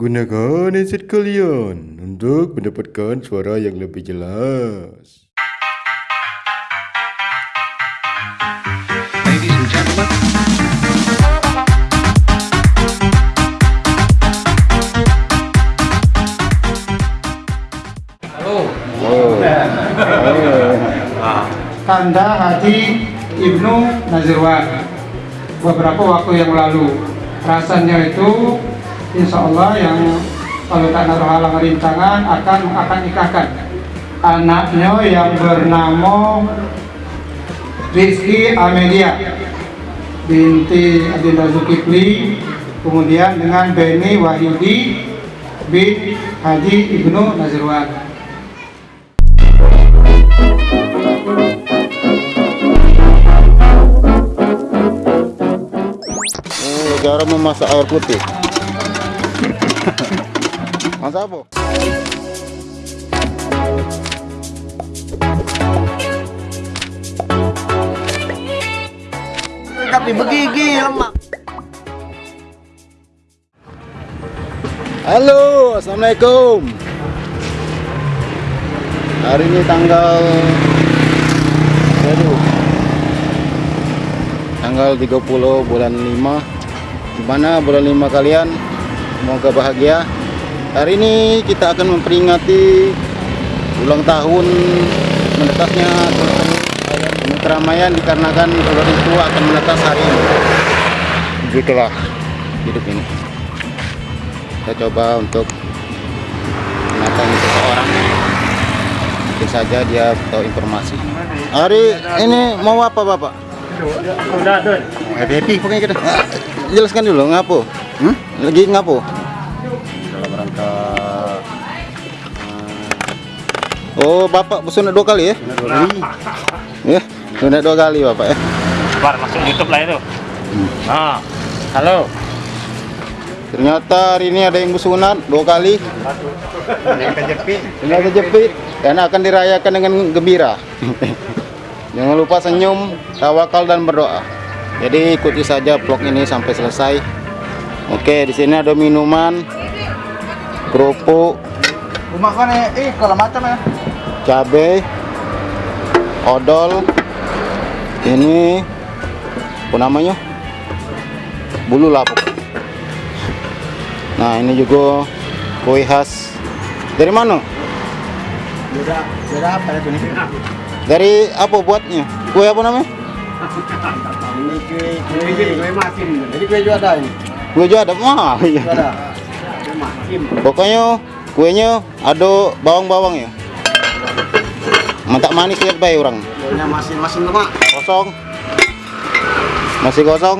Gunakan headset kalian untuk mendapatkan suara yang lebih jelas. Ladies and gentlemen, Kanda Haji Ibnu Nazirwan. Beberapa waktu yang lalu. Rasanya itu insya Allah yang kalau tak naruh halang rintangan akan akan nikahkan. Anaknya yang bernama Rizky Amelia. Binti Adinda Zulkifli. Kemudian dengan Beni Wahyudi bin Haji Ibnu Nazirwan. Cara memasak air putih. Masak apa? tapi begigi lemak Halo, assalamualaikum. Hari ini tanggal aduh, tanggal 30 bulan 5 Gimana bulan 5 kalian? Semoga bahagia. Hari ini kita akan memperingati ulang tahun menetasnya keramaian dikarenakan orang tua akan menetas hari ini. Begitulah. Hidup ini. Kita coba untuk mendatangi seseorang. Mungkin saja dia tahu informasi. Hari ini mau apa bapak? Udah tuh happy happy. Pokoknya kita jelaskan dulu ngapo? Hmm? lagi ngapo oh bapak sunat dua kali ya ya sunat dua kali bapak ya Bar masuk YouTube lah itu. Nah, halo. Ternyata hari ini ada yang bersunat dua kali. Yang kejepit. Yang kejepit. Dan akan dirayakan dengan gembira. Jangan lupa senyum, tawakal dan berdoa. Jadi ikuti saja vlog ini sampai selesai. Oke, di sini ada minuman, kerupuk, rumah kan eh kalau macam ya cabai, odol. Ini apa namanya? Bulu lapuk. Nah, ini juga kue khas dari mana? beda apa ya tuh nih Dari apa buatnya? Kue apa namanya? ini kue kue kue masin jadi kue juga ada ini Kue juga ada mah. iya. Pokoknya kuenya ada bawang-bawang ya. Mantap manis lihat baik orang. kuenya masin masin lemak Kosong. Masih kosong.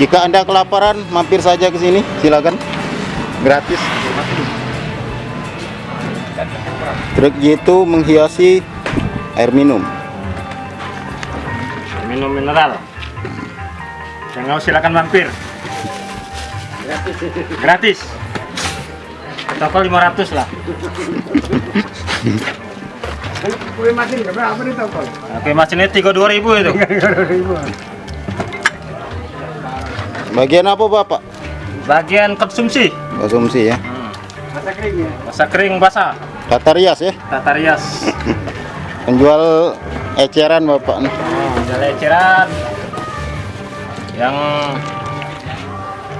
Jika Anda kelaparan, mampir saja ke sini. Silakan. Gratis. Truk itu menghiasi air minum. Minum mineral. Yang mau silakan mampir. Gratis. Toko 500 lah. kue masin berapa nih toko Oke, mas ini 32.000 itu. Bagian apa Bapak? Bagian konsumsi. Konsumsi ya. masa kering ya Masa kering basah. Tata rias ya. Tata rias. Penjual eceran Bapak nih. Oh, jalan eceran. Yang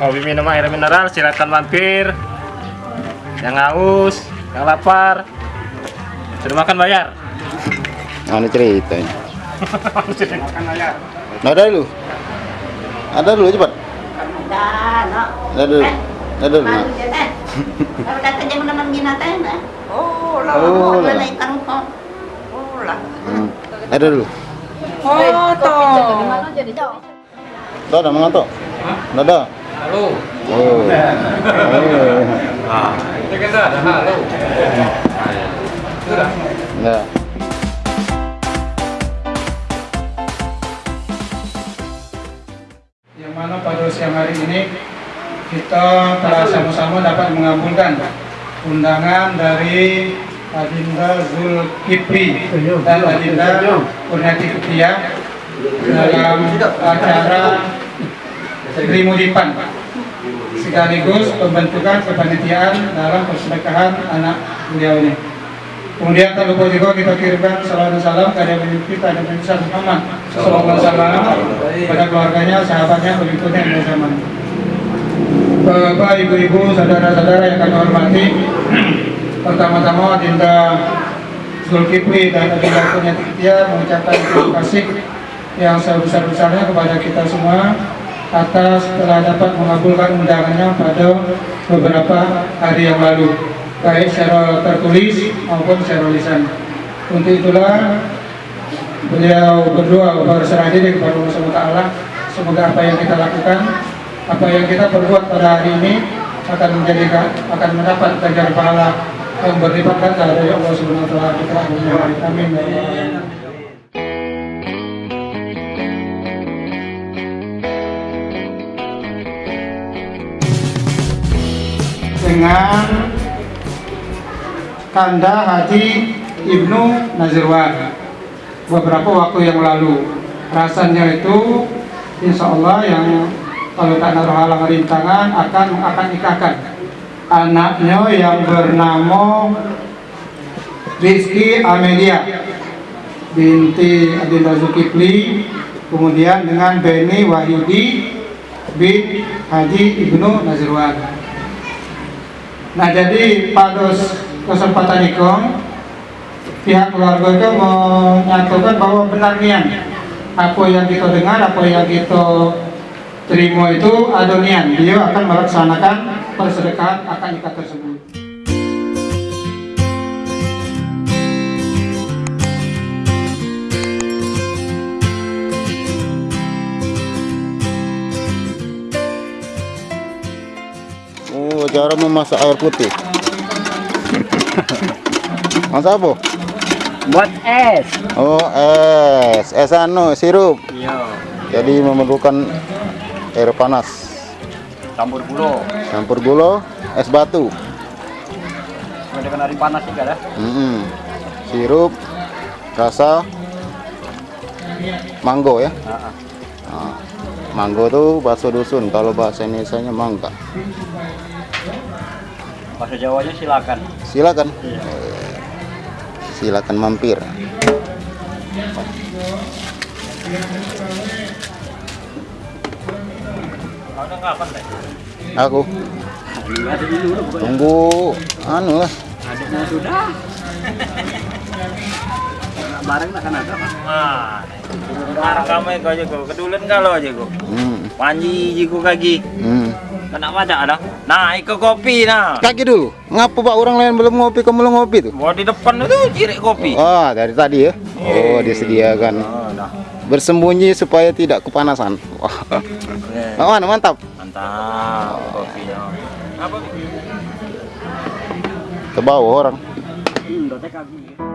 hobi minum air mineral silakan mampir. Yang haus, yang lapar. Sudah makan bayar. Nah, ini ceritanya. makan aja Nah, ada dulu. Ada dulu cepat. Ada dulu. Ada dulu. Nah. Kalau datang jam enam binatang na. Oh, lah. Oh, Oh, lah. lah. Oh, lah. Hmm. Ada dulu. Foto. Tuh ada mengantuk. Ada. halo Oh. Oh. kita kan ada halo Nah. yang mana pada siang hari ini kita telah sama-sama dapat mengabulkan undangan dari Adinda Zulkifli dan Adinda Kurniati Kutia dalam acara Sri Mudipan sekaligus pembentukan kepanitiaan dalam persedekahan anak beliau ini. Kemudian tak lupa juga kita kirimkan salam dan salam kepada Nabi kita Nabi Muhammad Sallallahu Alaihi pada keluarganya, sahabatnya, pengikutnya yang zaman. Bapak, ibu-ibu, saudara-saudara yang kami hormati, pertama-tama Dinda Zulkifli dan Adinda Kunyati Kitia mengucapkan terima kasih yang sebesar-besarnya kepada kita semua atas telah dapat mengabulkan undangannya pada beberapa hari yang lalu baik secara tertulis maupun secara lisan. Untuk itulah beliau berdua berserah diri kepada Allah SWT semoga apa yang kita lakukan apa yang kita perbuat pada hari ini akan menjadikan akan mendapat ganjar pahala yang berlipat ganda dari Allah Subhanahu wa taala. Amin. Dengan Kanda Haji Ibnu Nazirwan. Beberapa waktu yang lalu. Rasanya itu insya Allah yang kalau tak naruh halang rintangan akan akan nikahkan. Anaknya yang bernama Rizky Amelia. Binti Adinda Zulkifli. Kemudian dengan Beni Wahyudi bin Haji Ibnu Nazirwan. Nah jadi pada kesempatan itu pihak keluarga itu menyatakan bahwa benar nian apa yang kita dengar, apa yang kita terima itu ada nian dia akan melaksanakan persedekahan akan nikah tersebut. Oh, cara memasak air putih. Masak apa? Buat es. Oh, es. Es anu, sirup. Iya. Jadi memerlukan air panas. Campur gula. Campur gula, es batu. Dengan hari panas juga dah. Mm-mm. Sirup, rasa mango ya. Heeh. Nah, Manggo tuh bakso dusun, kalau bahasa Indonesia-nya mangga. Bahasa Jawanya silakan. Silakan. Silakan mampir. Aku tunggu anu lah. Ada mau sudah. Bareng tak kan ada pak. Ah, sekarang kamu aja kok. Kedulen kalau aja kok. Hmm. Panji jiku kaki. Hmm. Kena baca ada. Nah, ikut kopi nah. Kaki dulu. Ngapa pak orang lain belum ngopi, kamu belum ngopi tuh? Mau di depan itu cirik kopi. Oh, dari tadi ya? Oh, disediakan. Oh, dah. Bersembunyi supaya tidak kepanasan. Wah. Oh, mana mantap. Mantap kopinya. Apa? Ke bawah orang. Hmm, kaki.